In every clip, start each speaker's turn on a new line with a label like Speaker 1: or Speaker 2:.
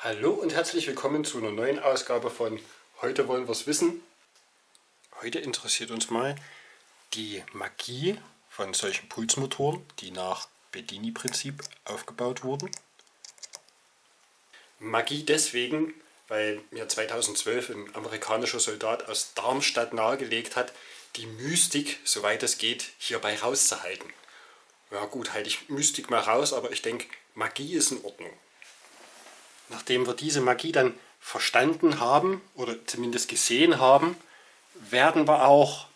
Speaker 1: Hallo und herzlich willkommen zu einer neuen Ausgabe von Heute wollen wir es wissen. Heute interessiert uns mal die Magie von solchen Pulsmotoren, die nach Bedini-Prinzip aufgebaut wurden. Magie deswegen, weil mir 2012 ein amerikanischer Soldat aus Darmstadt nahegelegt hat, die Mystik, soweit es geht, hierbei rauszuhalten. Ja gut, halte ich Mystik mal raus, aber ich denke, Magie ist in Ordnung. Nachdem wir diese Magie dann verstanden haben oder zumindest gesehen haben, werden wir auch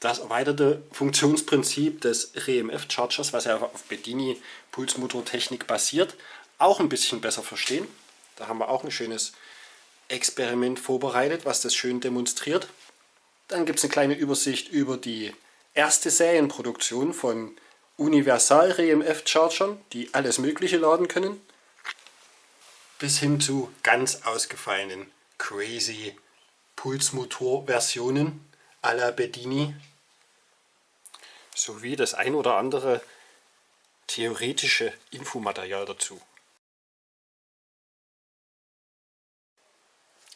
Speaker 1: das erweiterte Funktionsprinzip des REMF-Chargers, was ja auf Bedini Pulsmotortechnik basiert, auch ein bisschen besser verstehen. Da haben wir auch ein schönes Experiment vorbereitet, was das schön demonstriert. Dann gibt es eine kleine Übersicht über die erste Serienproduktion von Universal REMF Chargern, die alles mögliche laden können bis hin zu ganz ausgefallenen crazy Pulsmotor-Versionen à la Bedini sowie das ein oder andere theoretische Infomaterial dazu.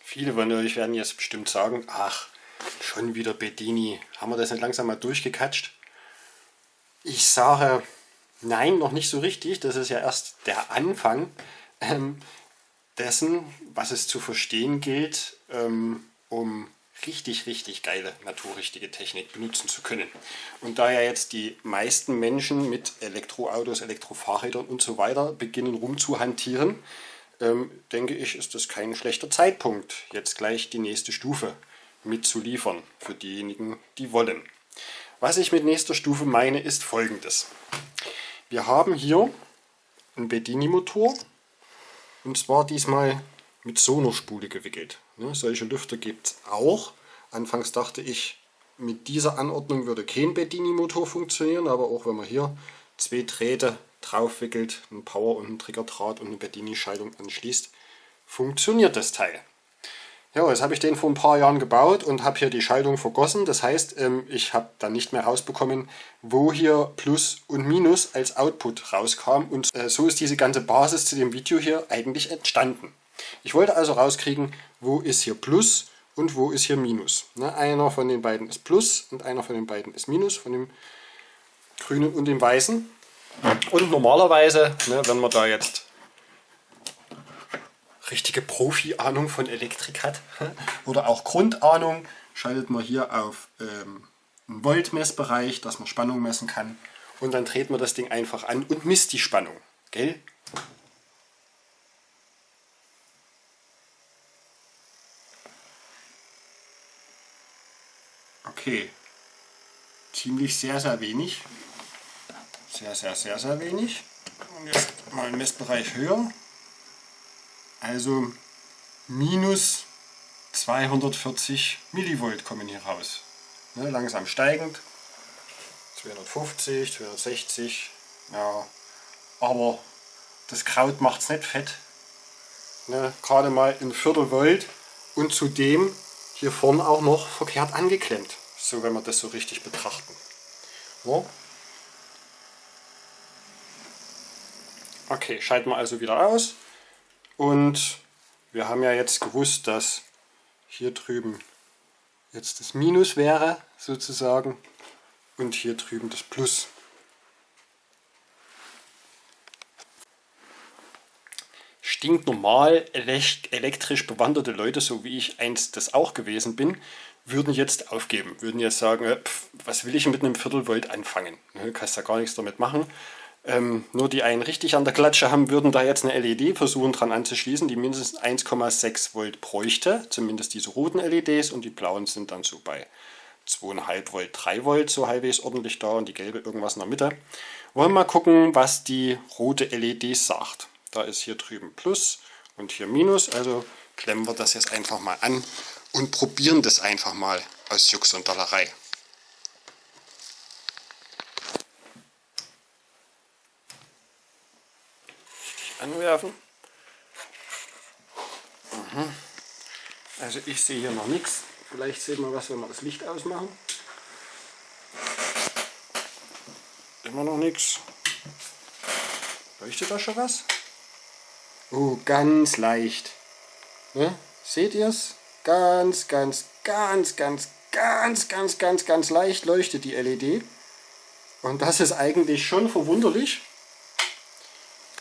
Speaker 1: Viele von euch werden jetzt bestimmt sagen, ach, schon wieder Bedini, haben wir das nicht langsam mal durchgekatscht? Ich sage, nein, noch nicht so richtig, das ist ja erst der Anfang. Ähm, dessen, was es zu verstehen gilt, ähm, um richtig, richtig geile, naturrichtige Technik benutzen zu können. Und da ja jetzt die meisten Menschen mit Elektroautos, Elektrofahrrädern und so weiter beginnen rumzuhantieren, ähm, denke ich, ist das kein schlechter Zeitpunkt, jetzt gleich die nächste Stufe mitzuliefern für diejenigen, die wollen. Was ich mit nächster Stufe meine, ist folgendes. Wir haben hier einen Bedini-Motor, und zwar diesmal mit Sonospule gewickelt. Ne, solche Lüfter gibt es auch. Anfangs dachte ich, mit dieser Anordnung würde kein Bedini-Motor funktionieren, aber auch wenn man hier zwei Drähte drauf wickelt, einen Power- und einen Triggerdraht und eine Bedini-Schaltung anschließt, funktioniert das Teil. Ja, jetzt habe ich den vor ein paar Jahren gebaut und habe hier die Schaltung vergossen. Das heißt, ähm, ich habe dann nicht mehr rausbekommen, wo hier Plus und Minus als Output rauskam. Und äh, so ist diese ganze Basis zu dem Video hier eigentlich entstanden. Ich wollte also rauskriegen, wo ist hier Plus und wo ist hier Minus. Ne, einer von den beiden ist Plus und einer von den beiden ist Minus, von dem grünen und dem weißen. Und normalerweise, ne, wenn man da jetzt richtige Profi-Ahnung von Elektrik hat oder auch Grundahnung, schaltet man hier auf ähm, einen Voltmessbereich, dass man Spannung messen kann und dann dreht man das Ding einfach an und misst die Spannung. Gell? Okay, ziemlich sehr, sehr wenig. Sehr, sehr, sehr, sehr wenig. Und jetzt mal einen Messbereich höher. Also minus 240 Millivolt kommen hier raus. Ne, langsam steigend. 250, 260. Ja, aber das Kraut macht es nicht fett. Ne, Gerade mal ein Viertel Volt und zudem hier vorne auch noch verkehrt angeklemmt. So, wenn wir das so richtig betrachten. Ja. Okay, schalten wir also wieder aus. Und wir haben ja jetzt gewusst, dass hier drüben jetzt das Minus wäre, sozusagen, und hier drüben das Plus. Stinknormal elektrisch bewanderte Leute, so wie ich einst das auch gewesen bin, würden jetzt aufgeben, würden jetzt sagen, äh, pf, was will ich mit einem Viertelvolt anfangen? Du ne, kannst ja gar nichts damit machen ähm, nur die einen richtig an der Klatsche haben, würden da jetzt eine LED versuchen dran anzuschließen, die mindestens 1,6 Volt bräuchte, zumindest diese roten LEDs und die blauen sind dann so bei 2,5 Volt, 3 Volt so halbwegs ordentlich da und die gelbe irgendwas in der Mitte. Wollen wir mal gucken, was die rote LED sagt. Da ist hier drüben Plus und hier Minus, also klemmen wir das jetzt einfach mal an und probieren das einfach mal aus Jux und Dollerei. Anwerfen. Mhm. Also ich sehe hier noch nichts. Vielleicht sehen wir was, wenn wir das Licht ausmachen. Immer noch nichts. Leuchtet da schon was? Oh, ganz leicht. Ne? Seht ihr es? Ganz, ganz, ganz, ganz, ganz, ganz, ganz, ganz leicht leuchtet die LED. Und das ist eigentlich schon verwunderlich,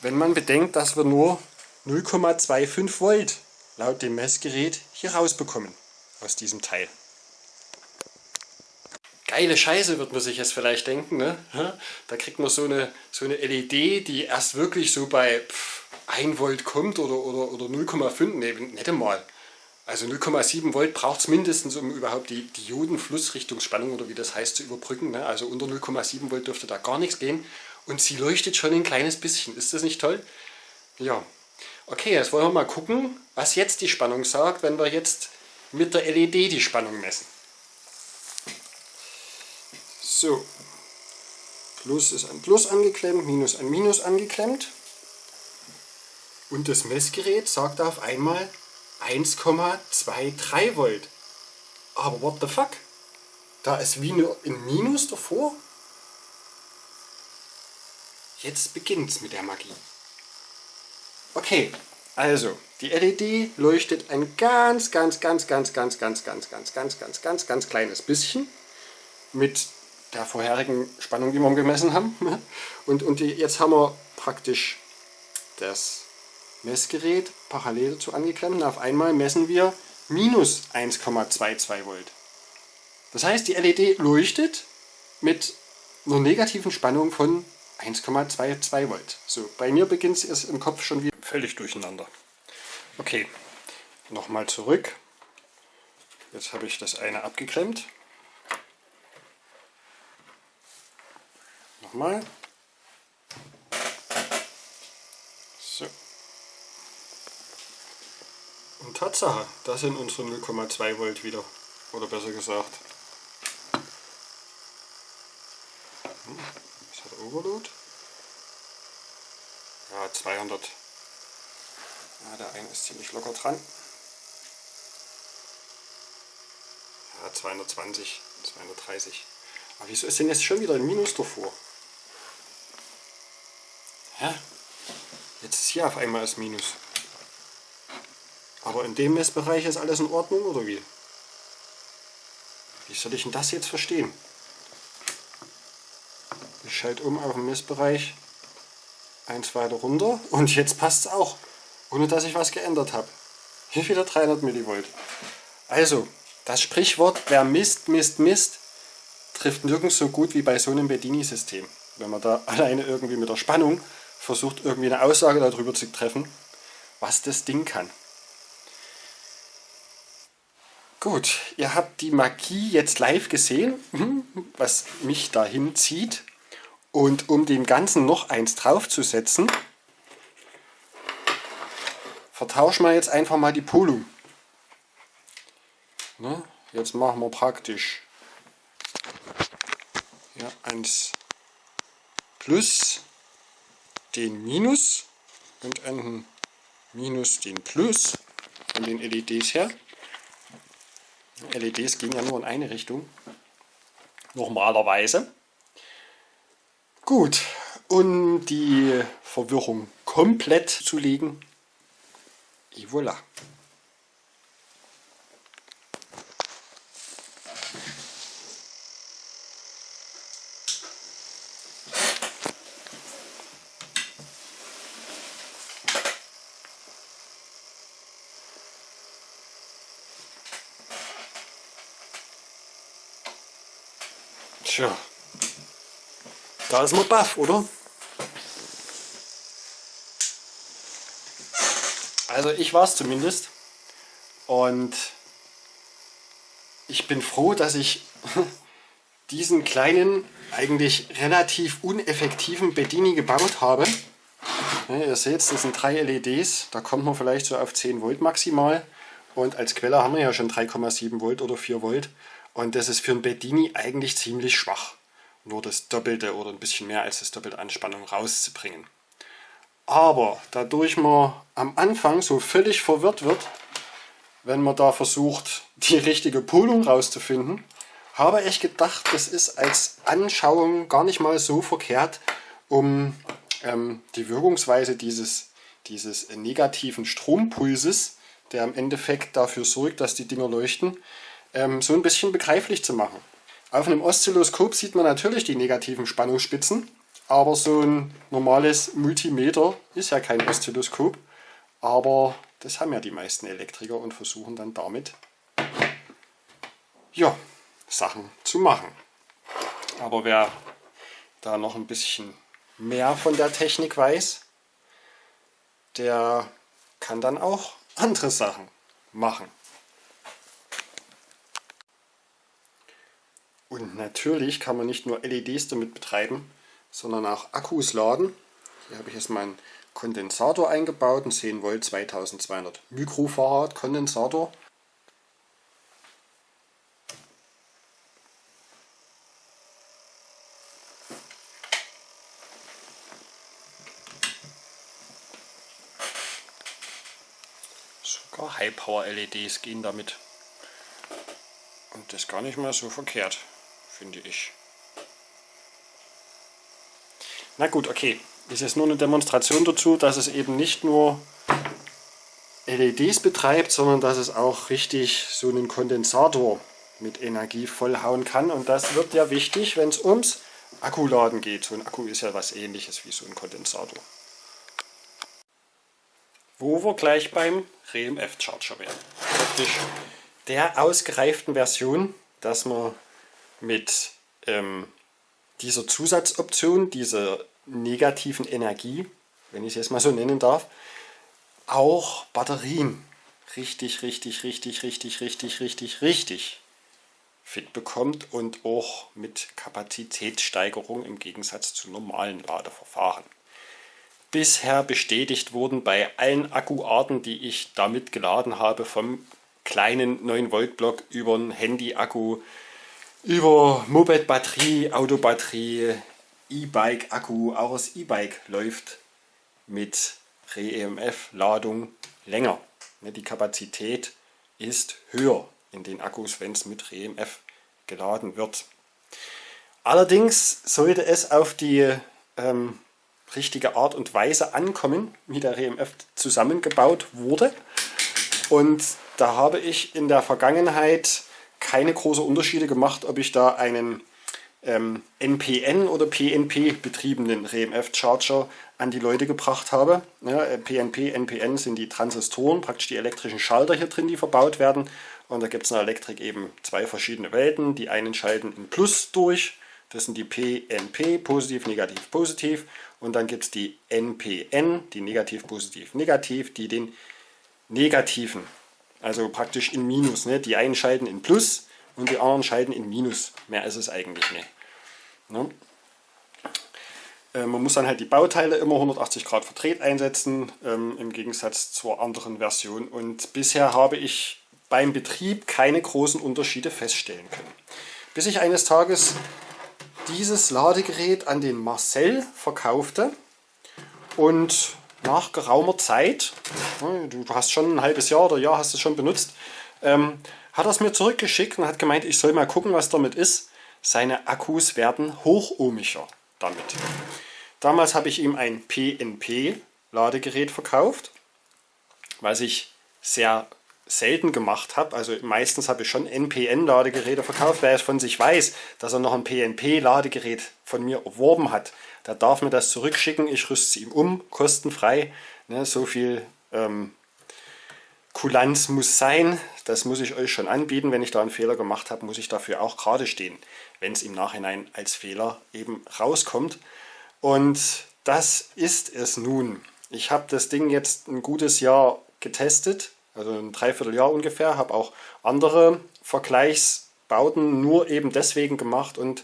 Speaker 1: wenn man bedenkt, dass wir nur 0,25 Volt laut dem Messgerät hier rausbekommen aus diesem Teil. Geile Scheiße wird man sich jetzt vielleicht denken. Ne? Da kriegt man so eine, so eine LED, die erst wirklich so bei 1 Volt kommt oder, oder, oder 0,5, ne, nicht einmal. Also 0,7 Volt braucht es mindestens, um überhaupt die Diodenflussrichtungsspannung oder wie das heißt zu überbrücken. Ne? Also unter 0,7 Volt dürfte da gar nichts gehen. Und sie leuchtet schon ein kleines bisschen. Ist das nicht toll? Ja. Okay, jetzt wollen wir mal gucken, was jetzt die Spannung sagt, wenn wir jetzt mit der LED die Spannung messen. So, Plus ist an Plus angeklemmt, Minus an Minus angeklemmt. Und das Messgerät sagt auf einmal 1,23 Volt. Aber what the fuck? Da ist wie nur ein Minus davor. Jetzt beginnt's mit der Magie. Okay, also die LED leuchtet ein ganz, ganz, ganz, ganz, ganz, ganz, ganz, ganz, ganz, ganz, ganz, ganz kleines bisschen mit der vorherigen Spannung, die wir gemessen haben. Und, und jetzt haben wir praktisch das Messgerät parallel dazu angeklemmt auf einmal messen wir minus 1,22 Volt. Das heißt, die LED leuchtet mit einer negativen Spannung von 1,22 Volt. So, bei mir beginnt es im Kopf schon wieder völlig durcheinander. Okay, nochmal zurück. Jetzt habe ich das eine abgeklemmt. Nochmal. Und Tatsache, das sind unsere 0,2 Volt wieder. Oder besser gesagt. Hm, was hat Overload? Ja, 200. Ja, der eine ist ziemlich locker dran. Ja, 220, 230. Aber wieso ist denn jetzt schon wieder ein Minus davor? Hä? Jetzt ist hier auf einmal das Minus. Aber in dem Messbereich ist alles in Ordnung oder wie? Wie soll ich denn das jetzt verstehen? Schalte um auf den Messbereich eins weiter runter und jetzt passt es auch, ohne dass ich was geändert habe. Hier wieder 300 Millivolt. Also, das Sprichwort, wer misst, misst, misst, trifft nirgends so gut wie bei so einem Bedini-System. Wenn man da alleine irgendwie mit der Spannung versucht, irgendwie eine Aussage darüber zu treffen, was das Ding kann. Gut, ihr habt die Magie jetzt live gesehen, was mich dahin zieht. Und um dem Ganzen noch eins draufzusetzen, vertauschen wir jetzt einfach mal die Polung. Ne? Jetzt machen wir praktisch ja, eins plus den Minus und einen Minus den Plus von den LEDs her. LEDs gehen ja nur in eine Richtung. Normalerweise. Gut, um die Verwirrung komplett zu legen, et voilà. Da ist man baff, oder? Also ich war es zumindest. Und ich bin froh, dass ich diesen kleinen, eigentlich relativ uneffektiven Bedini gebaut habe. Ja, ihr seht, das sind drei LEDs, da kommt man vielleicht so auf 10 Volt maximal. Und als Quelle haben wir ja schon 3,7 Volt oder 4 Volt. Und das ist für ein Bedini eigentlich ziemlich schwach. Nur das Doppelte oder ein bisschen mehr als das Doppelte an Spannung rauszubringen. Aber dadurch man am Anfang so völlig verwirrt wird, wenn man da versucht, die richtige Polung rauszufinden, habe ich gedacht, das ist als Anschauung gar nicht mal so verkehrt, um ähm, die Wirkungsweise dieses, dieses negativen Strompulses, der im Endeffekt dafür sorgt, dass die Dinger leuchten, ähm, so ein bisschen begreiflich zu machen. Auf einem Oszilloskop sieht man natürlich die negativen Spannungsspitzen, aber so ein normales Multimeter ist ja kein Oszilloskop. Aber das haben ja die meisten Elektriker und versuchen dann damit ja, Sachen zu machen. Aber wer da noch ein bisschen mehr von der Technik weiß, der kann dann auch andere Sachen machen. Und natürlich kann man nicht nur LEDs damit betreiben, sondern auch Akkus laden. Hier habe ich jetzt meinen Kondensator eingebaut, einen 10 Volt 2200 Mikrofarad Kondensator. Sogar High Power LEDs gehen damit. Und das gar nicht mal so verkehrt, finde ich. Na gut, okay. Ist jetzt nur eine Demonstration dazu, dass es eben nicht nur LEDs betreibt, sondern dass es auch richtig so einen Kondensator mit Energie vollhauen kann. Und das wird ja wichtig, wenn es ums Akkuladen geht. So ein Akku ist ja was ähnliches wie so ein Kondensator. Wo wir gleich beim RMF Charger werden. Praktisch der ausgereiften Version, dass man mit ähm, dieser Zusatzoption, dieser negativen Energie, wenn ich es jetzt mal so nennen darf, auch Batterien richtig, richtig, richtig, richtig, richtig, richtig, richtig fit bekommt und auch mit Kapazitätssteigerung im Gegensatz zu normalen Ladeverfahren. Bisher bestätigt wurden bei allen Akkuarten, die ich damit geladen habe, vom kleinen 9 Volt Block über ein Handy-Akku, über Moped-Batterie, Autobatterie, E-Bike-Akku, auch das E-Bike läuft mit REMF-Ladung länger. Ne, die Kapazität ist höher in den Akkus, wenn es mit REMF geladen wird. Allerdings sollte es auf die ähm, richtige Art und Weise ankommen, wie der REMF zusammengebaut wurde. Und da habe ich in der Vergangenheit keine großen Unterschiede gemacht, ob ich da einen ähm, NPN oder PNP betriebenen RMF-Charger an die Leute gebracht habe. Ja, PNP, NPN sind die Transistoren, praktisch die elektrischen Schalter hier drin, die verbaut werden. Und da gibt es in der Elektrik eben zwei verschiedene Welten. Die einen schalten in Plus durch, das sind die PNP, positiv, negativ, positiv. Und dann gibt es die NPN, die negativ, positiv, negativ, die den negativen, also praktisch in Minus. Ne? Die einen schalten in Plus und die anderen schalten in Minus. Mehr ist es eigentlich nicht. Ne? Äh, man muss dann halt die Bauteile immer 180 Grad verdreht einsetzen, ähm, im Gegensatz zur anderen Version. Und bisher habe ich beim Betrieb keine großen Unterschiede feststellen können. Bis ich eines Tages dieses Ladegerät an den Marcel verkaufte und nach geraumer Zeit, ne, du hast schon ein halbes Jahr oder Jahr hast es schon benutzt, ähm, hat er es mir zurückgeschickt und hat gemeint, ich soll mal gucken, was damit ist. Seine Akkus werden hochohmiger damit. Damals habe ich ihm ein PNP-Ladegerät verkauft, was ich sehr selten gemacht habe. Also meistens habe ich schon NPN-Ladegeräte verkauft. Wer es von sich weiß, dass er noch ein PNP-Ladegerät von mir erworben hat, der darf mir das zurückschicken. Ich rüste es ihm um, kostenfrei. Ne, so viel ähm, Kulanz muss sein, das muss ich euch schon anbieten. Wenn ich da einen Fehler gemacht habe, muss ich dafür auch gerade stehen, wenn es im Nachhinein als Fehler eben rauskommt. Und das ist es nun. Ich habe das Ding jetzt ein gutes Jahr getestet, also ein Dreivierteljahr ungefähr, habe auch andere Vergleichsbauten nur eben deswegen gemacht und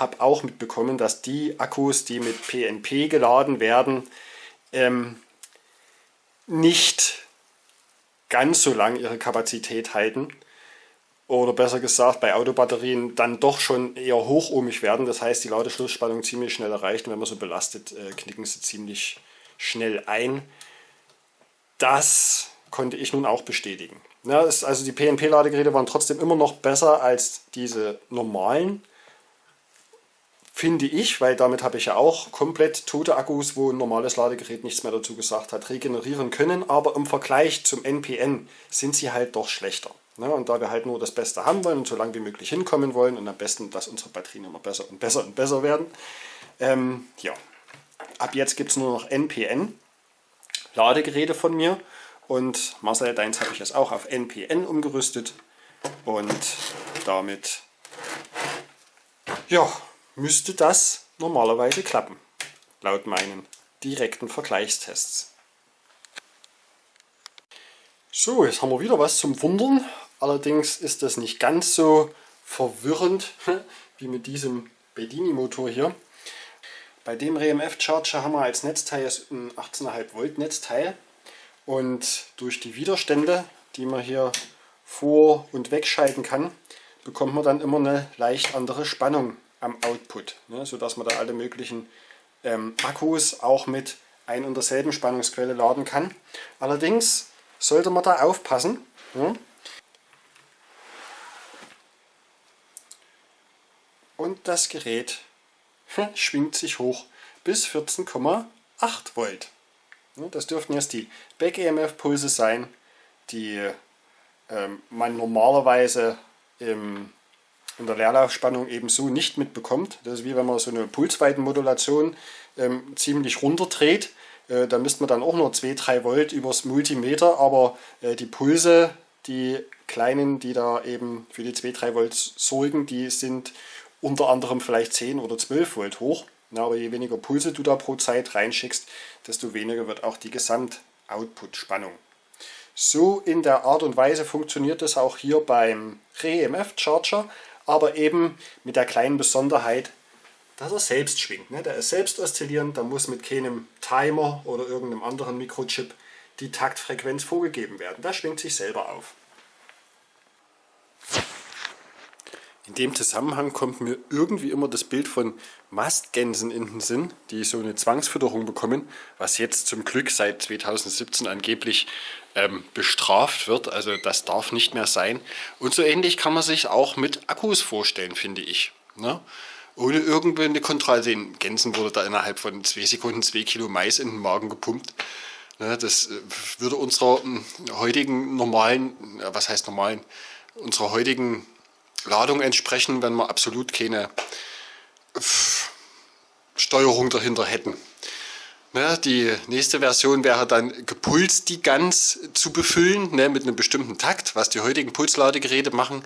Speaker 1: habe auch mitbekommen, dass die Akkus, die mit PNP geladen werden, ähm, nicht ganz so lang ihre Kapazität halten. Oder besser gesagt, bei Autobatterien dann doch schon eher hochohmig werden. Das heißt, die Ladeschlussspannung ziemlich schnell erreicht. Und wenn man so belastet, äh, knicken sie ziemlich schnell ein. Das konnte ich nun auch bestätigen. Ja, also die PNP-Ladegeräte waren trotzdem immer noch besser als diese normalen finde ich, weil damit habe ich ja auch komplett tote Akkus, wo ein normales Ladegerät nichts mehr dazu gesagt hat, regenerieren können. Aber im Vergleich zum NPN sind sie halt doch schlechter. Ne? Und da wir halt nur das Beste haben wollen und so lange wie möglich hinkommen wollen und am besten, dass unsere Batterien immer besser und besser und besser werden, ähm, ja, ab jetzt gibt es nur noch NPN Ladegeräte von mir und Marcel, deins habe ich jetzt auch auf NPN umgerüstet und damit ja, müsste das normalerweise klappen, laut meinen direkten Vergleichstests. So, jetzt haben wir wieder was zum Wundern. Allerdings ist das nicht ganz so verwirrend wie mit diesem Bedini-Motor hier. Bei dem RMF Charger haben wir als Netzteil ein 18,5 Volt Netzteil und durch die Widerstände, die man hier vor- und wegschalten kann, bekommt man dann immer eine leicht andere Spannung am Output, ne, sodass man da alle möglichen ähm, Akkus auch mit ein und derselben Spannungsquelle laden kann. Allerdings sollte man da aufpassen. Ne? Und das Gerät schwingt sich hoch bis 14,8 Volt. Ne, das dürften jetzt die Back-EMF-Pulse sein, die ähm, man normalerweise im in der Leerlaufspannung eben so nicht mitbekommt. Das ist wie wenn man so eine Pulsweitenmodulation ähm, ziemlich runterdreht. Äh, da misst man dann auch nur 2-3 Volt übers Multimeter, aber äh, die Pulse, die kleinen, die da eben für die 2-3 Volt sorgen, die sind unter anderem vielleicht 10 oder 12 Volt hoch. Na, aber je weniger Pulse du da pro Zeit reinschickst, desto weniger wird auch die Gesamt-Output-Spannung. So in der Art und Weise funktioniert es auch hier beim REMF Charger aber eben mit der kleinen Besonderheit, dass er selbst schwingt. Ne? Der ist selbst oszillierend, da muss mit keinem Timer oder irgendeinem anderen Mikrochip die Taktfrequenz vorgegeben werden. Der schwingt sich selber auf. In dem Zusammenhang kommt mir irgendwie immer das Bild von Mastgänsen in den Sinn, die so eine Zwangsfütterung bekommen, was jetzt zum Glück seit 2017 angeblich ähm, bestraft wird. Also das darf nicht mehr sein. Und so ähnlich kann man sich auch mit Akkus vorstellen, finde ich. Ne? Ohne irgendeine Kontrolle. Den Gänsen wurde da innerhalb von zwei Sekunden zwei Kilo Mais in den Magen gepumpt. Ne? Das äh, würde unserer hm, heutigen normalen, was heißt normalen, unserer heutigen Ladung entsprechen, wenn wir absolut keine Steuerung dahinter hätten. Ne, die nächste Version wäre dann gepulst die Gans zu befüllen ne, mit einem bestimmten Takt, was die heutigen Pulsladegeräte machen.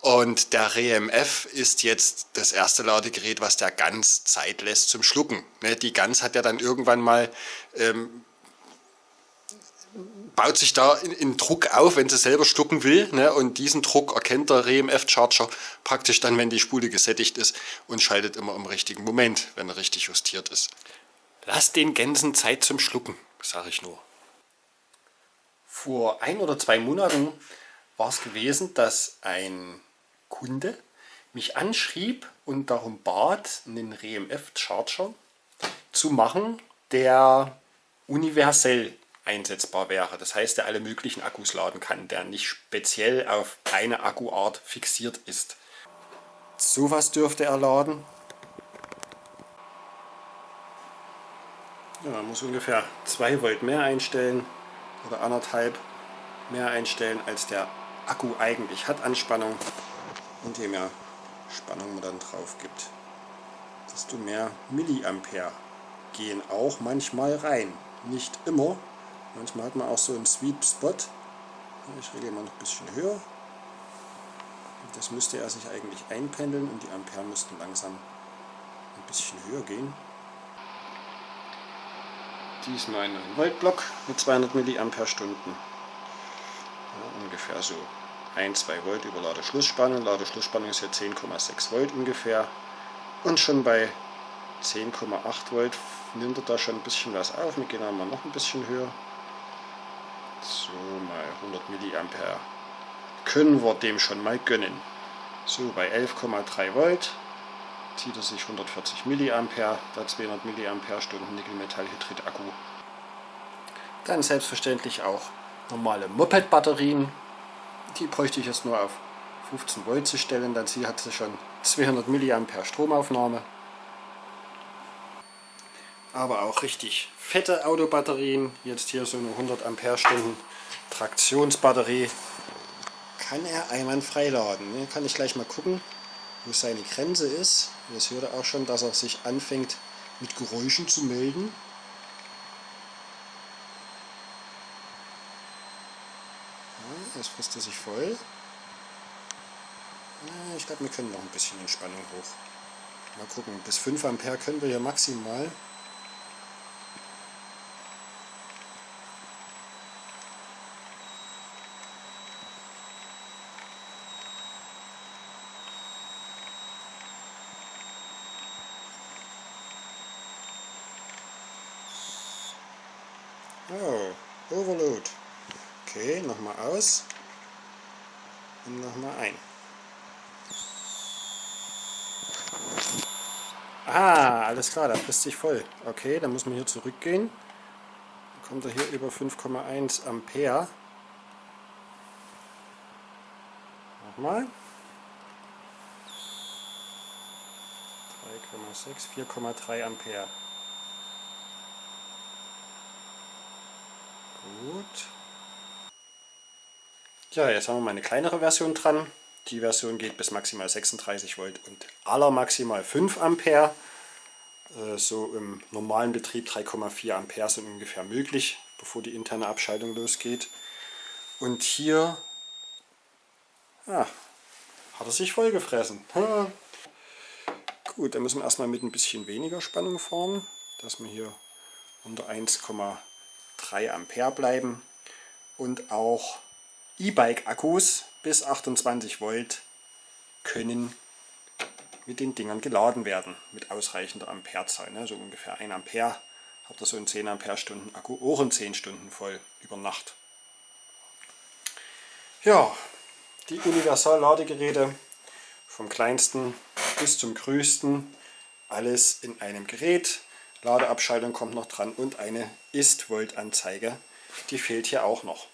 Speaker 1: Und der REMF ist jetzt das erste Ladegerät, was der Gans Zeit lässt zum Schlucken. Ne, die Gans hat ja dann irgendwann mal ähm, baut sich da in, in, Druck auf, wenn sie selber schlucken will. Ne? Und diesen Druck erkennt der RMF-Charger praktisch dann, wenn die Spule gesättigt ist und schaltet immer im richtigen Moment, wenn er richtig justiert ist. Lass den Gänsen Zeit zum Schlucken, sage ich nur. Vor ein oder zwei Monaten war es gewesen, dass ein Kunde mich anschrieb und darum bat, einen RMF-Charger zu machen, der universell einsetzbar wäre. Das heißt, der alle möglichen Akkus laden kann, der nicht speziell auf eine Akkuart fixiert ist. Sowas dürfte er laden. Ja, man muss ungefähr 2 Volt mehr einstellen oder anderthalb mehr einstellen, als der Akku eigentlich hat an Spannung. Und je mehr Spannung man dann drauf gibt, desto mehr Milliampere gehen auch manchmal rein. Nicht immer, Manchmal hat man auch so einen Sweet Spot. Ich regle mal noch ein bisschen höher. Das müsste er sich eigentlich einpendeln und die Ampere müssten langsam ein bisschen höher gehen. Diesmal ein Voltblock mit 200 mAh. Ja, ungefähr so 1-2 Volt über Ladeschlussspannung. Ladeschlussspannung ist ja 10,6 Volt ungefähr. Und schon bei 10,8 Volt nimmt er da schon ein bisschen was auf. Wir gehen einmal noch ein bisschen höher. So, mal 100 Milliampere können wir dem schon mal gönnen. So, bei 11,3 Volt zieht er sich 140 Milliampere, da 200 Milliampere Stunden Nickel-Metall-Hydrid-Akku. Dann selbstverständlich auch normale Moped-Batterien. Die bräuchte ich jetzt nur auf 15 Volt zu stellen, dann hat sie schon 200 Milliampere Stromaufnahme. Aber auch richtig fette Autobatterien. Jetzt hier so eine 100 Ampere-Stunden Traktionsbatterie. Kann er einwandfrei laden. Hier kann ich gleich mal gucken, wo seine Grenze ist. Jetzt hört er auch schon, dass er sich anfängt mit Geräuschen zu melden. Jetzt frisst er sich voll. Ich glaube, wir können noch ein bisschen Entspannung hoch. Mal gucken, bis 5 Ampere können wir hier maximal. Oh, Overload. Okay, nochmal aus. Und nochmal ein. Ah, alles klar, da frisst sich voll. Okay, dann muss man hier zurückgehen. Dann kommt er hier über 5,1 Ampere. Nochmal. 3,6, 4,3 Ampere. Gut. Ja, jetzt haben wir mal eine kleinere Version dran. Die Version geht bis maximal 36 Volt und aller maximal 5 Ampere. Äh, so im normalen Betrieb 3,4 Ampere sind ungefähr möglich, bevor die interne Abschaltung losgeht. Und hier ja, hat er sich vollgefressen. Gut, dann müssen wir erstmal mit ein bisschen weniger Spannung fahren, dass wir hier unter 1,5 3 Ampere bleiben und auch E-Bike-Akkus bis 28 Volt können mit den Dingern geladen werden, mit ausreichender Amperezahl. Ne? So ungefähr 1 Ampere hat er so einen 10 Ampere Stunden Akku auch in 10 Stunden voll über Nacht. Ja, die Universal-Ladegeräte vom kleinsten bis zum größten, alles in einem Gerät. Ladeabschaltung kommt noch dran und eine Ist-Volt-Anzeige. Die fehlt hier auch noch.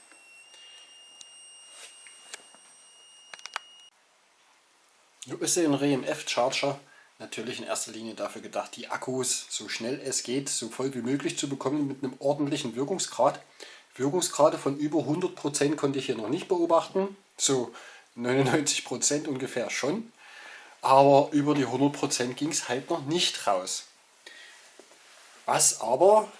Speaker 1: Ist ein RMF-Charger natürlich in erster Linie dafür gedacht, die Akkus so schnell es geht, so voll wie möglich zu bekommen mit einem ordentlichen Wirkungsgrad. Wirkungsgrade von über 100% konnte ich hier noch nicht beobachten, so 99% ungefähr schon, aber über die 100% ging es halt noch nicht raus. Was aber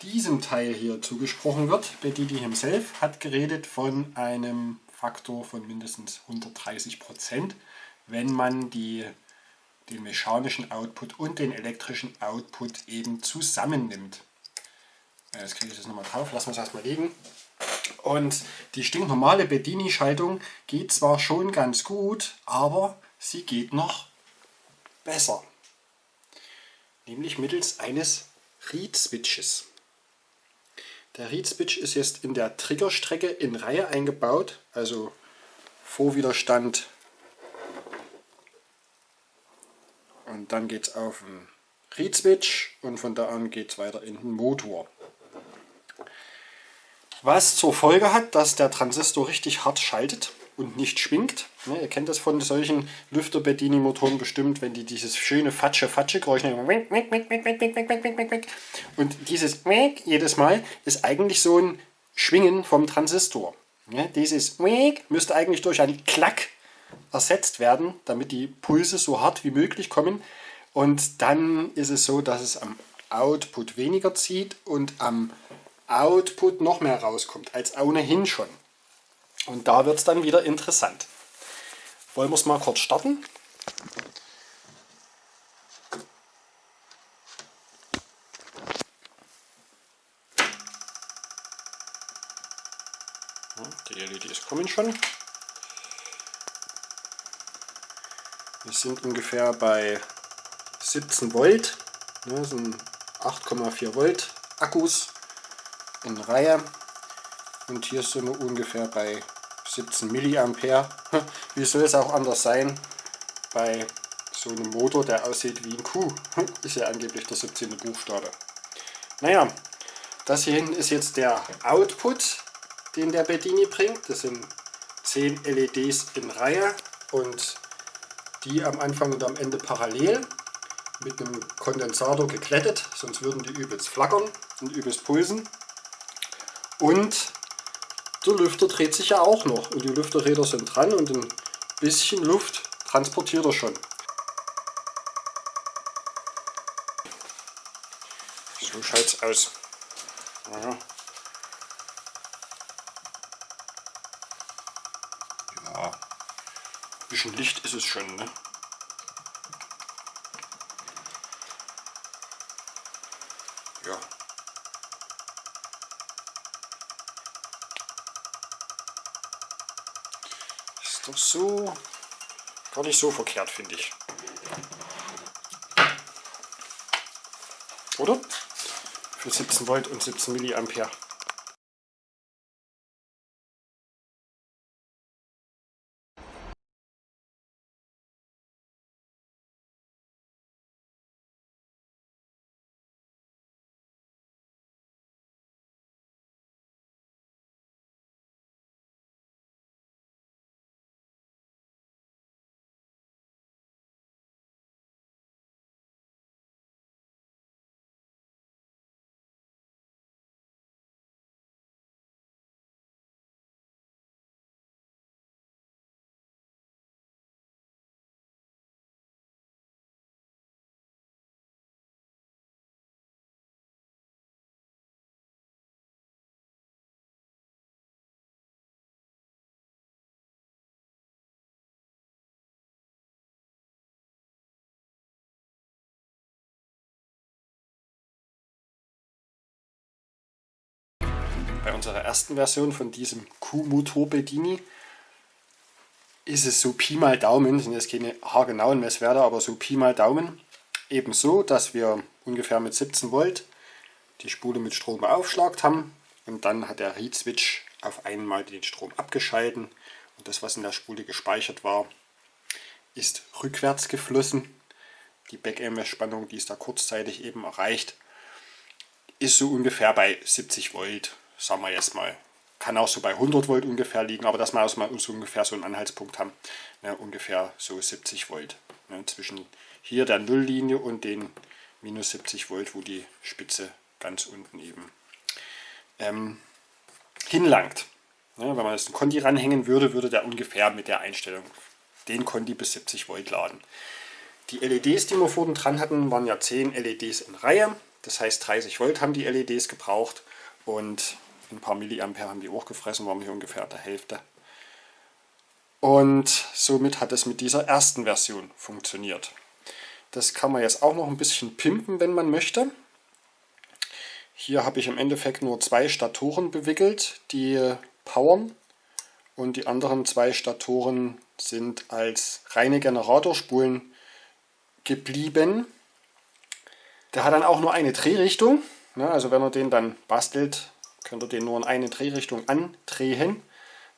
Speaker 1: diesem Teil hier zugesprochen wird, Bedidi himself hat geredet von einem Faktor von mindestens 130 Prozent, wenn man die, den mechanischen Output und den elektrischen Output eben zusammennimmt. Jetzt kriege ich das nochmal drauf, lassen wir es erstmal liegen. Und die stinknormale Bedini-Schaltung geht zwar schon ganz gut, aber sie geht noch besser nämlich mittels eines Read-Switches. Der Read-Switch ist jetzt in der Triggerstrecke in Reihe eingebaut, also Vorwiderstand und dann geht es auf den Read-Switch und von da an geht es weiter in den Motor. Was zur Folge hat, dass der Transistor richtig hart schaltet und nicht schwingt. Ne, ihr kennt das von solchen Lüfter-Bedini-Motoren bestimmt, wenn die dieses schöne Fatsche-Fatsche-Geräusch und dieses jedes Mal ist eigentlich so ein Schwingen vom Transistor. Ne, dieses müsste eigentlich durch ein Klack ersetzt werden, damit die Pulse so hart wie möglich kommen. Und dann ist es so, dass es am Output weniger zieht und am Output noch mehr rauskommt, als ohnehin schon. Und da wird es dann wieder interessant. Wollen wir es mal kurz starten? Die LEDs kommen schon. Wir sind ungefähr bei 17 Volt. Das sind 8,4 Volt Akkus in Reihe. Und hier sind wir ungefähr bei 17 Milliampere. Wie soll es auch anders sein bei so einem Motor, der aussieht wie ein Kuh? Ist ja angeblich der 17. Buchstabe. Naja, das hier hinten ist jetzt der Output, den der Bedini bringt. Das sind 10 LEDs in Reihe und die am Anfang und am Ende parallel. mit einem Kondensator geglättet, sonst würden die übelst flackern und übelst pulsen. Und der Lüfter dreht sich ja auch noch und die Lüfterräder sind dran und ein bisschen Luft transportiert er schon. So schaut es aus. Ja, bisschen Licht ist es schon. Ne? Ja. Ist doch so gar nicht so verkehrt, finde ich. Oder? Für 17 Volt und 17 Milliampere. Bei unserer ersten Version von diesem Q-Motor Bedini ist es so Pi mal Daumen, sind jetzt keine haargenauen Messwerte, aber so Pi mal Daumen, eben so, dass wir ungefähr mit 17 Volt die Spule mit Strom beaufschlagt haben und dann hat der Read-Switch auf einmal den Strom abgeschalten und das, was in der Spule gespeichert war, ist rückwärts geflossen. Die Back-EMS-Spannung, die es da kurzzeitig eben erreicht, ist so ungefähr bei 70 Volt sagen wir jetzt mal, kann auch so bei 100 Volt ungefähr liegen, aber dass wir also mal so ungefähr so einen Anhaltspunkt haben, ne, ungefähr so 70 Volt. Ne, zwischen hier der Nulllinie und den minus 70 Volt, wo die Spitze ganz unten eben ähm, hinlangt. Ne, wenn man jetzt einen Conti ranhängen würde, würde der ungefähr mit der Einstellung den Conti bis 70 Volt laden. Die LEDs, die wir vorhin dran hatten, waren ja 10 LEDs in Reihe. Das heißt 30 Volt haben die LEDs gebraucht und ein paar Milliampere haben die auch gefressen, waren hier ungefähr der Hälfte. Und somit hat es mit dieser ersten Version funktioniert. Das kann man jetzt auch noch ein bisschen pimpen, wenn man möchte. Hier habe ich im Endeffekt nur zwei Statoren bewickelt, die powern. Und die anderen zwei Statoren sind als reine Generatorspulen geblieben. Der hat dann auch nur eine Drehrichtung. Also wenn er den dann bastelt, könnt ihr den nur in eine Drehrichtung andrehen.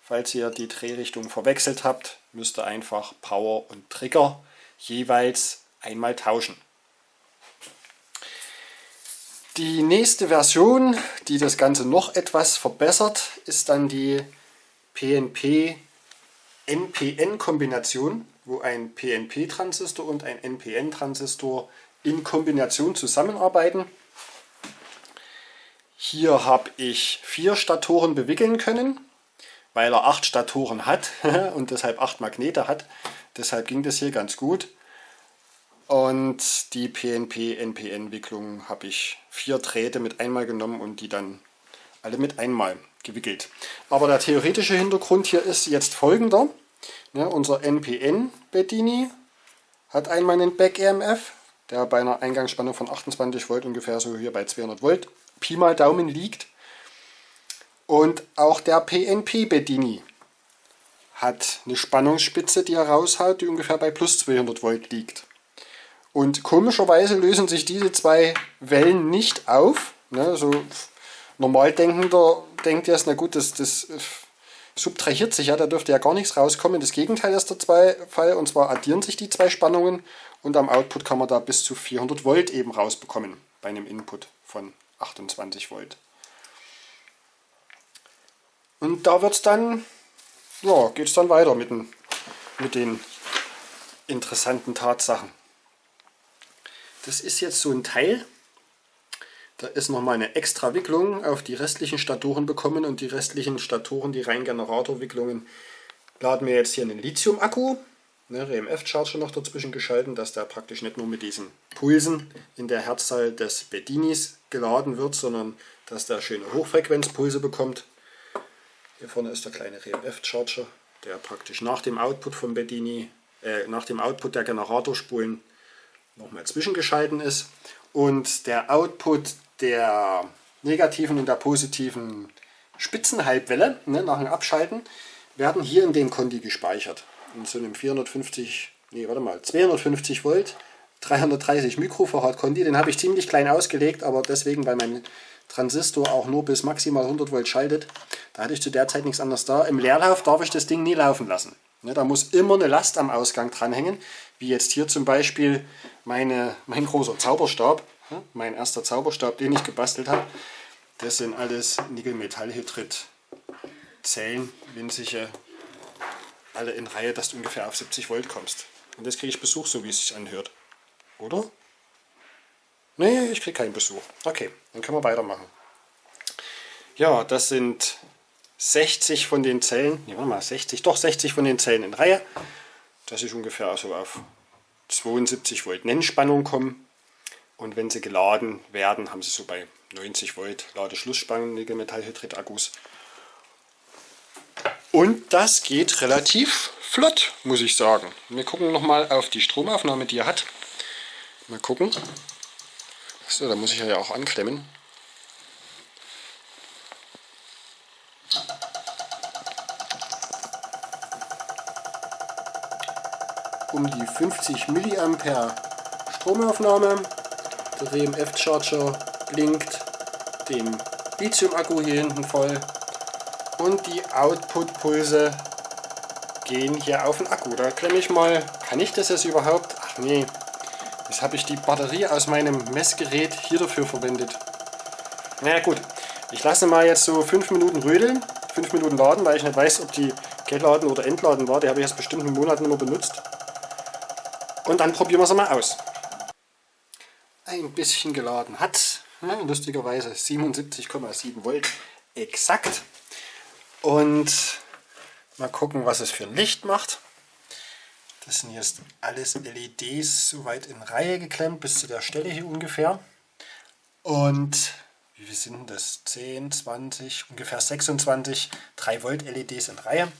Speaker 1: Falls ihr die Drehrichtung verwechselt habt, müsst ihr einfach Power und Trigger jeweils einmal tauschen. Die nächste Version, die das Ganze noch etwas verbessert, ist dann die PNP-NPN-Kombination, wo ein PNP-Transistor und ein NPN-Transistor in Kombination zusammenarbeiten. Hier habe ich vier Statoren bewickeln können, weil er acht Statoren hat und deshalb acht Magnete hat. Deshalb ging das hier ganz gut. Und die PNP-NPN-Wicklung habe ich vier Drähte mit einmal genommen und die dann alle mit einmal gewickelt. Aber der theoretische Hintergrund hier ist jetzt folgender. Ja, unser NPN-Bedini hat einmal einen Back-EMF, der bei einer Eingangsspannung von 28 Volt ungefähr so hier bei 200 Volt Pi mal Daumen liegt. Und auch der PNP Bedini hat eine Spannungsspitze, die er raushaut, die ungefähr bei plus 200 Volt liegt. Und komischerweise lösen sich diese zwei Wellen nicht auf. Ne, so normal denkender denkt jetzt, na gut, das, das subtrahiert sich ja, da dürfte ja gar nichts rauskommen. Das Gegenteil ist der Fall, und zwar addieren sich die zwei Spannungen und am Output kann man da bis zu 400 Volt eben rausbekommen bei einem Input von 28 Volt. Und da wird es dann, ja, geht es dann weiter mit den, mit den interessanten Tatsachen. das ist jetzt so ein Teil. Da ist nochmal eine extra Wicklung auf die restlichen Statoren bekommen und die restlichen Statoren, die rein Generatorwicklungen, laden wir jetzt hier einen Lithium-Akku, ne, RMF-Charger noch dazwischen geschalten, dass der praktisch nicht nur mit diesen Pulsen in der Herzzahl des Bedinis geladen wird, sondern dass der schöne Hochfrequenzpulse bekommt. Hier vorne ist der kleine RMF-Charger, der praktisch nach dem Output vom Bedini, äh, nach dem Output der Generatorspulen nochmal zwischengeschalten ist. Und der Output der negativen und der positiven Spitzenhalbwelle ne, nach dem Abschalten werden hier in dem Kondi gespeichert. In so einem 450, nee, warte mal, 250 Volt, 330 Mikrofarad Kondi. Den habe ich ziemlich klein ausgelegt, aber deswegen, weil mein Transistor auch nur bis maximal 100 Volt schaltet, da hatte ich zu der Zeit nichts anderes da. Im Leerlauf darf ich das Ding nie laufen lassen. Ne, da muss immer eine Last am Ausgang dranhängen, wie jetzt hier zum Beispiel meine, mein großer Zauberstab. Mein erster Zauberstab, den ich gebastelt habe. Das sind alles Nickel-Metallhydrid-Zellen, winzige, alle in Reihe, dass du ungefähr auf 70 Volt kommst. Und jetzt kriege ich Besuch, so wie es sich anhört. Oder? Nee, ich kriege keinen Besuch. Okay, dann können wir weitermachen. Ja, das sind 60 von den Zellen, nee, warte mal, 60, doch 60 von den Zellen in Reihe, dass ich ungefähr also auf 72 Volt Nennspannung komme. Und wenn sie geladen werden, haben sie so bei 90 Volt Ladeschlussspannung Nickel-Metallhydrid-Akkus. Und das geht relativ flott, muss ich sagen. Wir gucken nochmal auf die Stromaufnahme, die er hat. Mal gucken. So, da muss ich ja auch anklemmen. um die 50 mA Stromaufnahme. Der RMF Charger blinkt, den Lithium-Akku hier hinten voll und die Output-Pulse gehen hier auf den Akku. Da klemme ich mal, kann ich das jetzt überhaupt? Ach nee, jetzt habe ich die Batterie aus meinem Messgerät hier dafür verwendet. Na naja, gut, ich lasse mal jetzt so 5 Minuten rödeln, 5 Minuten laden, weil ich nicht weiß, ob die geladen oder entladen war. Die habe ich jetzt bestimmt einen Monat nicht mehr benutzt. Und dann probieren wir es mal aus. Ein bisschen geladen hat, ja, lustigerweise 77,7 Volt exakt. Und mal gucken, was es für ein Licht macht. Das sind jetzt alles LEDs soweit in Reihe geklemmt, bis zu der Stelle hier ungefähr. Und wie viel sind das? 10, 20, ungefähr 26 3 Volt LEDs in Reihe.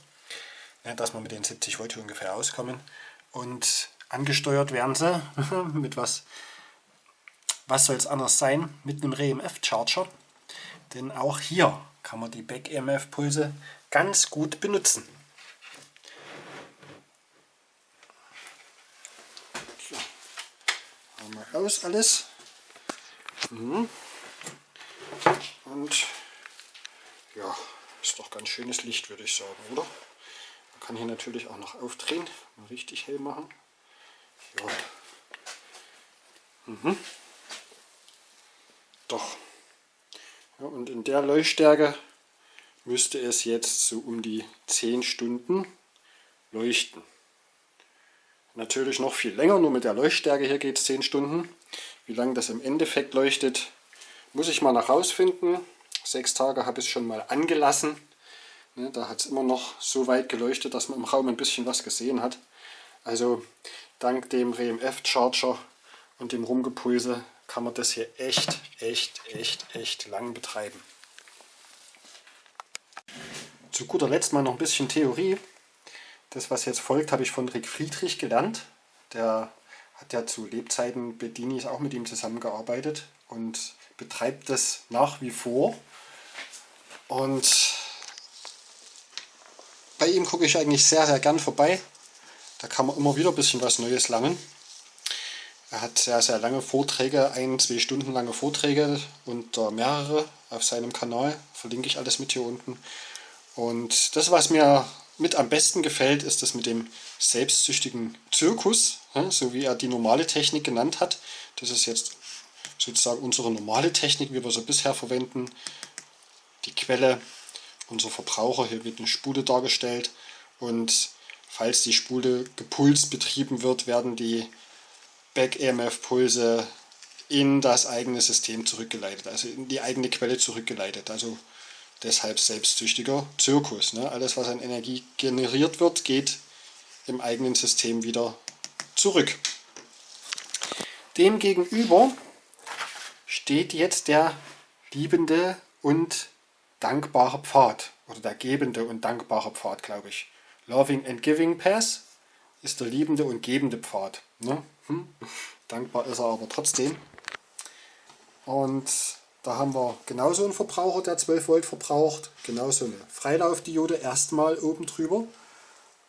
Speaker 1: Dass wir mit den 70 Volt hier ungefähr auskommen. Und Angesteuert werden sie mit was, was soll es anders sein, mit einem REMF-Charger. Denn auch hier kann man die Back-EMF-Pulse ganz gut benutzen. So, haben wir aus alles. Mhm. Und ja, ist doch ganz schönes Licht, würde ich sagen, oder? Man kann hier natürlich auch noch aufdrehen, mal richtig hell machen. Ja. Mhm. Doch. Ja, und in der Leuchtstärke müsste es jetzt so um die 10 Stunden leuchten. Natürlich noch viel länger, nur mit der Leuchtstärke hier geht es 10 Stunden. Wie lange das im Endeffekt leuchtet, muss ich mal nach rausfinden. Sechs Tage habe ich es schon mal angelassen. Ne, da hat es immer noch so weit geleuchtet, dass man im Raum ein bisschen was gesehen hat. Also dank dem RMF Charger und dem Rumgepulse kann man das hier echt, echt, echt, echt lang betreiben. Zu guter Letzt mal noch ein bisschen Theorie. Das, was jetzt folgt, habe ich von Rick Friedrich gelernt. Der hat ja zu Lebzeiten Bedinis auch mit ihm zusammengearbeitet und betreibt das nach wie vor. Und bei ihm gucke ich eigentlich sehr, sehr gern vorbei. Da kann man immer wieder ein bisschen was Neues lernen. Er hat sehr, sehr lange Vorträge, ein, zwei Stunden lange Vorträge und äh, mehrere auf seinem Kanal. Verlinke ich alles mit hier unten. Und das, was mir mit am besten gefällt, ist das mit dem selbstsüchtigen Zirkus, so wie er die normale Technik genannt hat. Das ist jetzt sozusagen unsere normale Technik, wie wir sie bisher verwenden. Die Quelle, unser Verbraucher, hier wird eine Spule dargestellt und falls die Spule gepulst betrieben wird, werden die Back-EMF-Pulse in das eigene System zurückgeleitet, also in die eigene Quelle zurückgeleitet. Also deshalb selbstsüchtiger Zirkus. Ne? Alles, was an Energie generiert wird, geht im eigenen System wieder zurück. Demgegenüber steht jetzt der liebende und dankbare Pfad oder der gebende und dankbare Pfad, glaube ich. Loving and Giving Path ist der liebende und gebende Pfad. Ne? Hm? Dankbar ist er aber trotzdem. Und da haben wir genauso einen Verbraucher, der 12 Volt verbraucht, genauso eine Freilaufdiode erstmal oben drüber.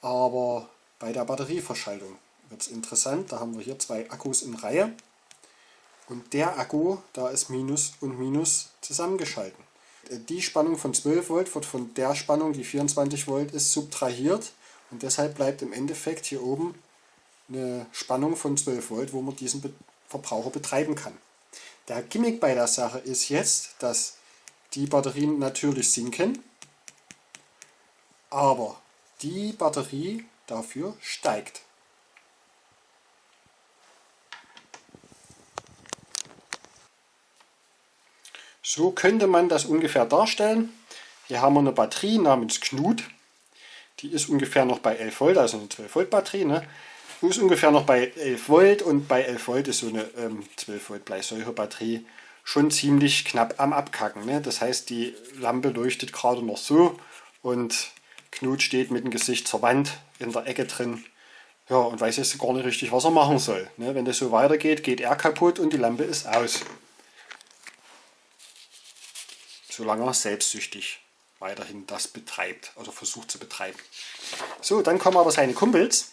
Speaker 1: Aber bei der Batterieverschaltung wird es interessant. Da haben wir hier zwei Akkus in Reihe. Und der Akku, da ist Minus und Minus zusammengeschalten. Die Spannung von 12 Volt wird von der Spannung, die 24 Volt ist, subtrahiert. Und deshalb bleibt im Endeffekt hier oben eine Spannung von 12 Volt, wo man diesen Verbraucher betreiben kann. Der Gimmick bei der Sache ist jetzt, dass die Batterien natürlich sinken, aber die Batterie dafür steigt. So könnte man das ungefähr darstellen. Hier haben wir eine Batterie namens Knut. Die ist ungefähr noch bei 11 Volt, also eine 12 Volt Batterie. Ne? Die ist ungefähr noch bei 11 Volt und bei 11 Volt ist so eine ähm, 12 Volt Bleisäure-Batterie schon ziemlich knapp am Abkacken. Ne? Das heißt, die Lampe leuchtet gerade noch so und Knut steht mit dem Gesicht zur Wand in der Ecke drin ja, und weiß jetzt gar nicht richtig, was er machen soll. Ne? Wenn das so weitergeht, geht er kaputt und die Lampe ist aus. Solange er selbstsüchtig weiterhin das betreibt, also versucht zu betreiben. So, dann kommen aber seine Kumpels.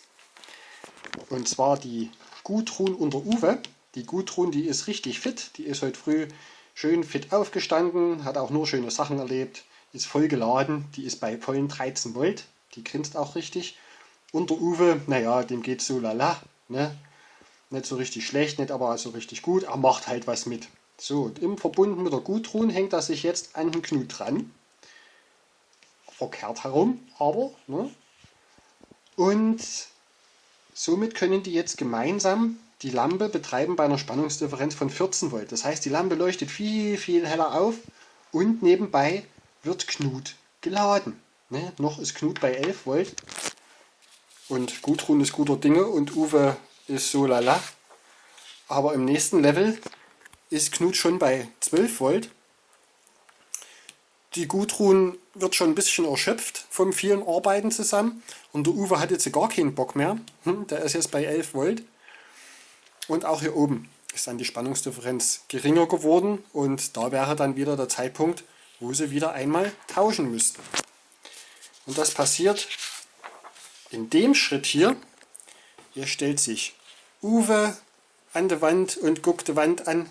Speaker 1: Und zwar die Gudrun und der Uwe. Die Gudrun, die ist richtig fit. Die ist heute früh schön fit aufgestanden, hat auch nur schöne Sachen erlebt, ist voll geladen. Die ist bei vollen 13 Volt. Die grinst auch richtig. Und der Uwe, naja, dem geht so lala. Ne? Nicht so richtig schlecht, nicht aber so richtig gut. Er macht halt was mit. So, im Verbunden mit der Gudrun hängt er sich jetzt an den Knut dran. Verkehrt herum, aber. Ne? Und somit können die jetzt gemeinsam die Lampe betreiben bei einer Spannungsdifferenz von 14 Volt. Das heißt, die Lampe leuchtet viel, viel heller auf und nebenbei wird Knut geladen. Ne? Noch ist Knut bei 11 Volt und Gudrun ist guter Dinge und Uwe ist so lala. Aber im nächsten Level ist Knut schon bei 12 Volt. Die Gudrun wird schon ein bisschen erschöpft vom vielen Arbeiten zusammen und der Uwe hat jetzt gar keinen Bock mehr. Hm, der ist jetzt bei 11 Volt. Und auch hier oben ist dann die Spannungsdifferenz geringer geworden und da wäre dann wieder der Zeitpunkt, wo sie wieder einmal tauschen müssten. Und das passiert in dem Schritt hier. Hier stellt sich Uwe an die Wand und guckt die Wand an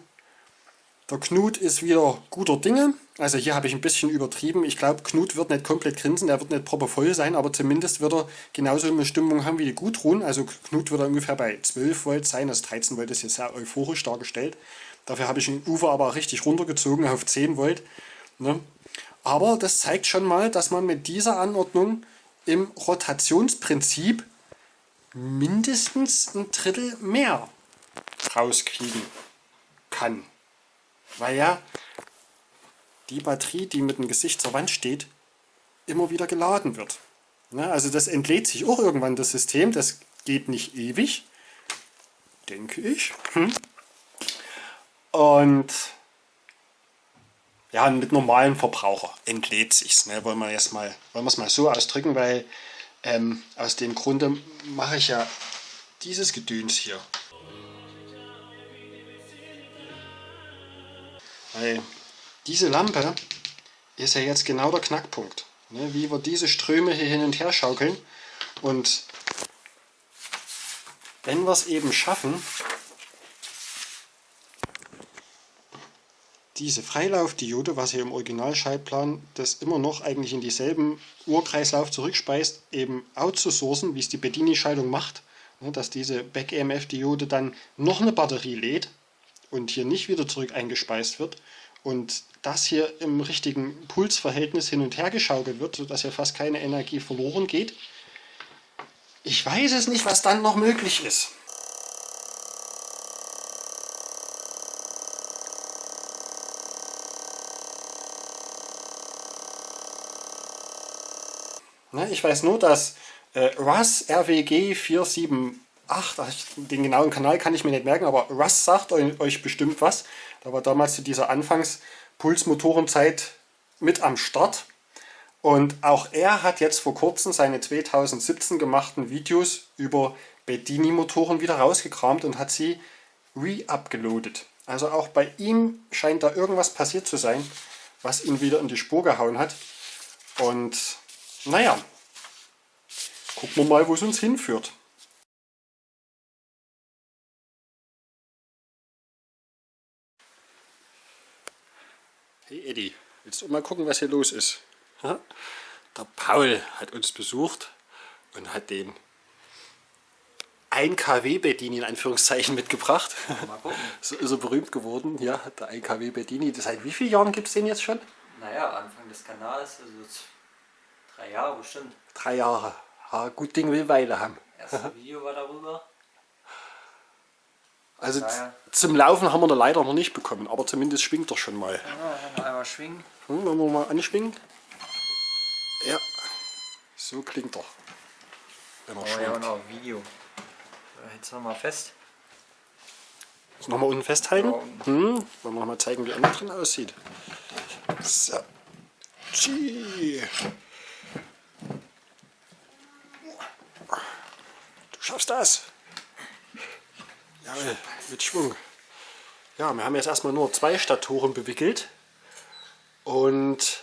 Speaker 1: der Knut ist wieder guter Dinge. Also hier habe ich ein bisschen übertrieben. Ich glaube, Knut wird nicht komplett grinsen, er wird nicht proper voll sein, aber zumindest wird er genauso eine Stimmung haben wie die Gudrun. Also Knut wird er ungefähr bei 12 Volt sein, also 13 Volt ist hier sehr euphorisch dargestellt. Dafür habe ich den Ufer aber richtig runtergezogen auf 10 Volt. Ne? Aber das zeigt schon mal, dass man mit dieser Anordnung im Rotationsprinzip mindestens ein Drittel mehr rauskriegen kann weil ja die Batterie, die mit dem Gesicht zur Wand steht, immer wieder geladen wird. Ja, also das entlädt sich auch irgendwann das System, das geht nicht ewig, denke ich. Hm. Und ja, mit normalem Verbraucher entlädt sich's. Ne? Wollen wir es mal, wollen wir es mal so ausdrücken, weil ähm, aus dem Grunde mache ich ja dieses Gedöns hier. Weil diese Lampe ist ja jetzt genau der Knackpunkt. Ne? Wie wir diese Ströme hier hin und her schaukeln. Und wenn wir es eben schaffen, diese Freilaufdiode, was hier im Originalschaltplan das immer noch eigentlich in dieselben Urkreislauf zurückspeist, eben outzusourcen, wie es die Bedini-Schaltung macht, ne? dass diese Back-EMF-Diode dann noch eine Batterie lädt und hier nicht wieder zurück eingespeist wird und das hier im richtigen Pulsverhältnis hin und her geschaukelt wird, sodass hier fast keine Energie verloren geht. Ich weiß es nicht, was dann noch möglich ist. Ne, ich weiß nur, dass RAS RWG 47 ach, den genauen Kanal kann ich mir nicht merken, aber Russ sagt euch bestimmt was. Da war damals zu dieser Anfangs-Pulsmotorenzeit mit am Start. Und auch er hat jetzt vor kurzem seine 2017 gemachten Videos über Bedini-Motoren wieder rausgekramt und hat sie re-upgeloadet. Also auch bei ihm scheint da irgendwas passiert zu sein, was ihn wieder in die Spur gehauen hat. Und naja, gucken wir mal, wo es uns hinführt. Hey Eddie, willst du mal gucken, was hier los ist? Der Paul hat uns besucht und hat den 1 kW Bedini in Anführungszeichen mitgebracht. so ist er berühmt geworden, ja, der 1 kW Bedini. Seit wie vielen Jahren gibt es den jetzt schon?
Speaker 2: Naja, Anfang des Kanals, also drei Jahre bestimmt.
Speaker 1: Drei Jahre. Ja, gut Ding will Weile haben.
Speaker 2: Erstes Video war darüber.
Speaker 1: Also naja. zum Laufen haben wir da leider noch nicht bekommen, aber zumindest schwingt er schon mal.
Speaker 2: Ja, noch einmal schwingen.
Speaker 1: Hm, wollen wir mal anschwingen? Ja, so klingt er.
Speaker 2: Wenn er oh, ja, und auch Video. Jetzt noch mal fest.
Speaker 1: Jetzt nochmal unten festhalten. Hm, wollen wir noch mal zeigen, wie er drin aussieht. So. Du schaffst das. Ja, mit Schwung. Ja, wir haben jetzt erstmal nur zwei Statoren bewickelt. Und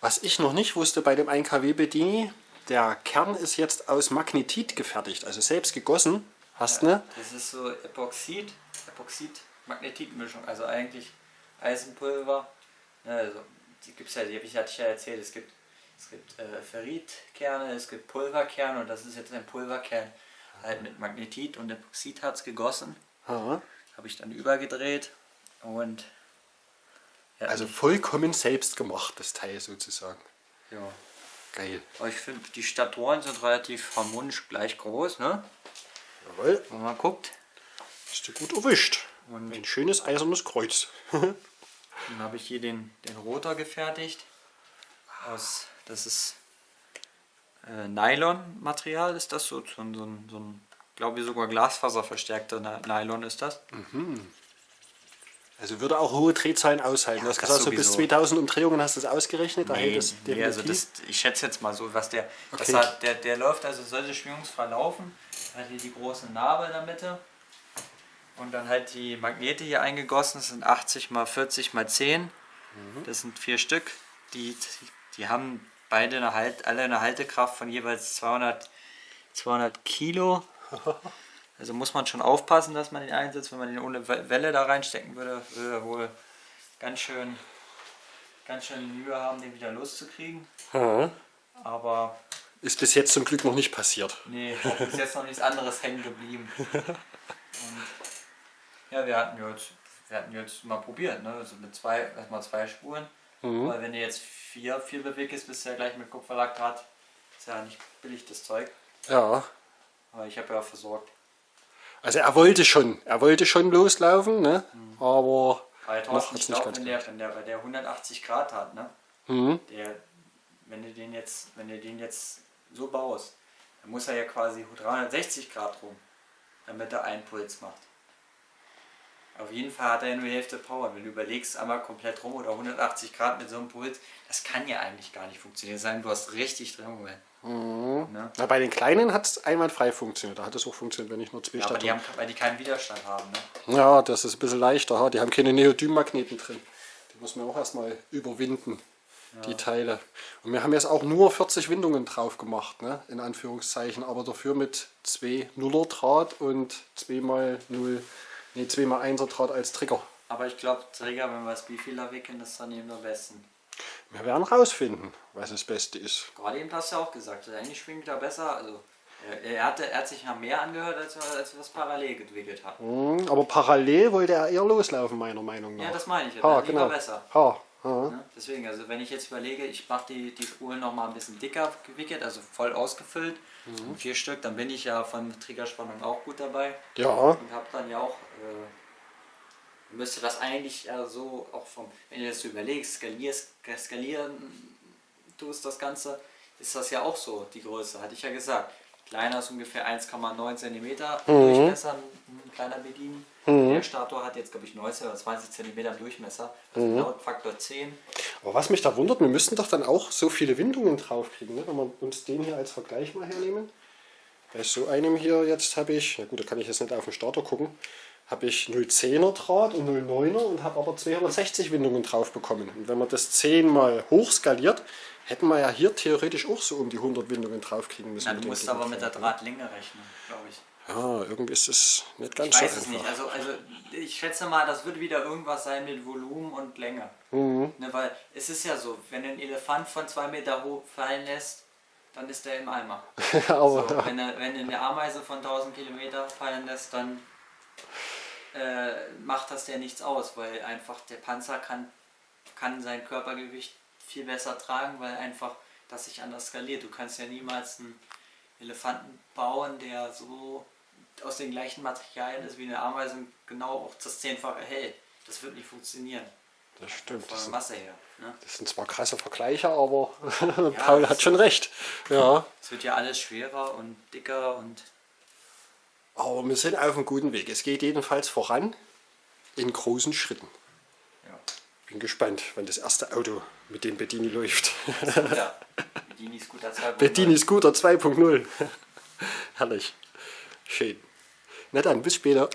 Speaker 1: was ich noch nicht wusste bei dem 1 kW Bedini, der Kern ist jetzt aus Magnetit gefertigt, also selbst gegossen. Hast ja, ne?
Speaker 2: Das ist so Epoxid, Epoxid-Magnetit-Mischung, also eigentlich Eisenpulver. Ne, also die es ja, die habe ich ja erzählt, es gibt, es gibt äh, Ferritkerne, es gibt Pulverkerne und das ist jetzt ein Pulverkern halt mit Magnetit und Epoxidharz gegossen. Habe ich dann übergedreht und
Speaker 1: ja, also vollkommen selbst gemacht, das Teil sozusagen.
Speaker 2: Ja.
Speaker 1: Geil.
Speaker 2: Aber ich finde, die Statoren sind relativ harmonisch gleich groß, ne?
Speaker 1: Jawohl.
Speaker 2: Wenn man guckt.
Speaker 1: Ist du gut erwischt. Und Ein schönes eisernes Kreuz.
Speaker 2: dann habe ich hier den, den Rotor gefertigt. Aus, das ist äh, Nylon-Material, ist das so, so, so, so ein, glaube ich sogar glasfaserverstärkter Nylon ist das. Mhm.
Speaker 1: Also würde auch hohe Drehzahlen aushalten. Ja, du hast gesagt, so bis 2000 Umdrehungen hast du das ausgerechnet?
Speaker 2: Nee, das nee also das, ich schätze jetzt mal so, was der, okay. hat, der, der läuft also sollte schwingungsfrei laufen. Hat hier die große Narbe in der Mitte und dann halt die Magnete hier eingegossen. Das sind 80 mal 40 mal 10. Mhm. Das sind vier Stück. Die, die haben beide eine halt, alle eine Haltekraft von jeweils 200, 200 Kilo. Also muss man schon aufpassen, dass man den einsetzt. Wenn man den ohne Welle da reinstecken würde, würde er wohl ganz schön, ganz schön Mühe haben, den wieder loszukriegen. Mhm. Aber
Speaker 1: ist bis jetzt zum Glück noch nicht passiert.
Speaker 2: Nee, bis jetzt noch nichts anderes hängen geblieben. Und ja, wir hatten jetzt, wir hatten jetzt mal probiert, ne? Also mit zwei, erstmal zwei Spuren. Mhm. Weil wenn du jetzt vier, vier bewegst, bist du ja gleich mit Kupferlaktat. Ist ja nicht billig das Zeug.
Speaker 1: Ja.
Speaker 2: Aber ich habe ja versorgt.
Speaker 1: Also er wollte schon, er wollte schon loslaufen, ne? Mhm. aber
Speaker 2: Weil noch hat's nicht wenn der, wenn der bei der 180 Grad hat, ne? Mhm. Der, wenn du den jetzt, wenn du den jetzt so baust, dann muss er ja quasi 360 Grad rum, damit er einen Puls macht. Auf jeden Fall hat er ja nur die Hälfte Power. Wenn du überlegst, einmal komplett rum oder 180 Grad mit so einem Puls, das kann ja eigentlich gar nicht funktionieren. Sein, du hast richtig drin Moment.
Speaker 1: Mhm. Ne? Na, bei den kleinen hat es einwandfrei funktioniert. Da hat es auch funktioniert, wenn ich nur zwei
Speaker 2: ja, aber die haben, Weil die keinen Widerstand haben.
Speaker 1: Ne? Ja, das ist ein bisschen leichter. Die haben keine Neodym-Magneten drin. Die muss man auch erstmal überwinden, ja. die Teile. Und wir haben jetzt auch nur 40 Windungen drauf gemacht, ne? in Anführungszeichen. Aber dafür mit zwei Nuller Draht und 2 mal 0, nee, 2 mal 1er Draht als Trigger.
Speaker 2: Aber ich glaube, Trigger, wenn wir das Bifehler wickeln, das ist dann eben der besten.
Speaker 1: Wir werden rausfinden, was das Beste ist.
Speaker 2: Gerade eben hast du ja auch gesagt, eigentlich schwingt er besser. Also er, hatte, er hat sich ja mehr angehört, als, als wir das parallel entwickelt haben.
Speaker 1: Mhm, aber parallel wollte er eher loslaufen, meiner Meinung nach.
Speaker 2: Ja, das meine ich. Ha, genau. besser.
Speaker 1: Ha,
Speaker 2: ha. Ja, deswegen, also wenn ich jetzt überlege, ich mache die, die Spulen noch mal ein bisschen dicker gewickelt, also voll ausgefüllt, mhm. vier Stück, dann bin ich ja von Triggerspannung auch gut dabei.
Speaker 1: Ja.
Speaker 2: Und habe dann ja auch... Äh, müsste das eigentlich ja so auch vom, wenn du das so überlegst, skalierst, skalieren tust das Ganze, ist das ja auch so, die Größe, hatte ich ja gesagt. Kleiner ist ungefähr 1,9 cm
Speaker 1: Mhm.
Speaker 2: Durchmesser, ein, ein kleiner Bedini. Der Stator hat jetzt, glaube ich, 19 oder 20 cm Durchmesser, also
Speaker 1: Mhm.
Speaker 2: laut Faktor 10.
Speaker 1: Aber was mich da wundert, wir müssten doch dann auch so viele Windungen draufkriegen, ne? wenn wir uns den hier als Vergleich mal hernehmen. Bei so einem hier jetzt habe ich, na gut, da kann ich jetzt nicht auf den Starter gucken, habe ich 0,10er Draht und 0,9er und habe aber 260 Windungen drauf bekommen. Und wenn man das 10 mal hochskaliert, hätten wir ja hier theoretisch auch so um die 100 Windungen draufkriegen müssen.
Speaker 2: Na, du musst aber mit der
Speaker 1: Gegendraht,
Speaker 2: Drahtlänge rechnen, glaube ich.
Speaker 1: ne? Ja, irgendwie ist es nicht ganz
Speaker 2: Ich weiß
Speaker 1: so
Speaker 2: es
Speaker 1: einfach.
Speaker 2: nicht. Also, also ich schätze mal, das wird wieder irgendwas sein mit Volumen und Länge.
Speaker 1: Mhm.
Speaker 2: Ne, weil es ist ja so, wenn du einen Elefant von zwei Meter hoch fallen lässt, dann ist der im Eimer.
Speaker 1: aber
Speaker 2: So, wenn, er, wenn du eine Ameise von 1000 Kilometer fallen lässt, dann äh, macht das der nichts aus, weil einfach der Panzer kann, kann sein Körpergewicht viel besser tragen, weil einfach das sich anders skaliert. Du kannst ja niemals einen Elefanten bauen, der so aus den gleichen Materialien ist wie eine Ameise und genau auch das Zehnfache hält. Das wird nicht funktionieren.
Speaker 1: das stimmt.
Speaker 2: Von
Speaker 1: Das
Speaker 2: der
Speaker 1: sind,
Speaker 2: Masse her. Ne?
Speaker 1: das sind zwar krasse Vergleiche, aber Paul
Speaker 2: das
Speaker 1: hat schon recht. Ja.
Speaker 2: Es wird ja alles schwerer und dicker und
Speaker 1: Aber wir sind auf einem guten Weg. Es geht jedenfalls voran in großen Schritten.
Speaker 2: ja.
Speaker 1: Bin gespannt, wann das erste Auto mit dem Bedini läuft.
Speaker 2: ja. Bedini Scooter 2.0.
Speaker 1: Bedini Scooter 2.0. Herrlich. Schön. Na dann, bis später.